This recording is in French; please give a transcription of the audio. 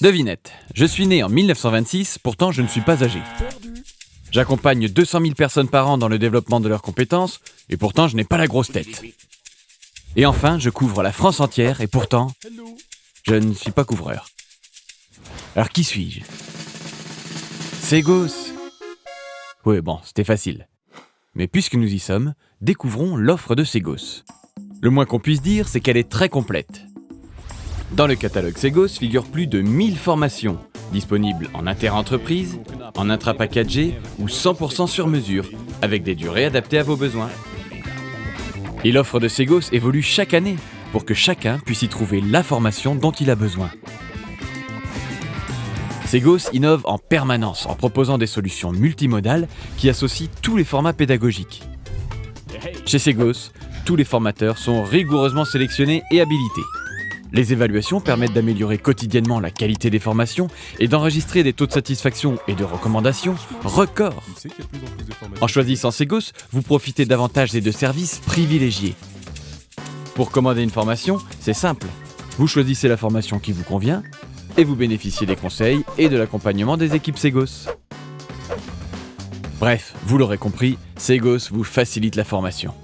Devinette, je suis né en 1926, pourtant je ne suis pas âgé. J'accompagne 200 000 personnes par an dans le développement de leurs compétences, et pourtant je n'ai pas la grosse tête. Et enfin, je couvre la France entière, et pourtant, je ne suis pas couvreur. Alors qui suis-je? Ségos Oui, bon, c'était facile. Mais puisque nous y sommes, découvrons l'offre de Ségos. Le moins qu'on puisse dire, c'est qu'elle est très complète. Dans le catalogue Segos figurent plus de 1000 formations, disponibles en inter-entreprise, en intra-packagé ou 100% sur mesure, avec des durées adaptées à vos besoins. Et l'offre de Segos évolue chaque année pour que chacun puisse y trouver la formation dont il a besoin. Segos innove en permanence en proposant des solutions multimodales qui associent tous les formats pédagogiques. Chez Segos, tous les formateurs sont rigoureusement sélectionnés et habilités. Les évaluations permettent d'améliorer quotidiennement la qualité des formations et d'enregistrer des taux de satisfaction et de recommandation records. En choisissant Segos, vous profitez davantage des deux services privilégiés. Pour commander une formation, c'est simple. Vous choisissez la formation qui vous convient et vous bénéficiez des conseils et de l'accompagnement des équipes Segos. Bref, vous l'aurez compris, Segos vous facilite la formation.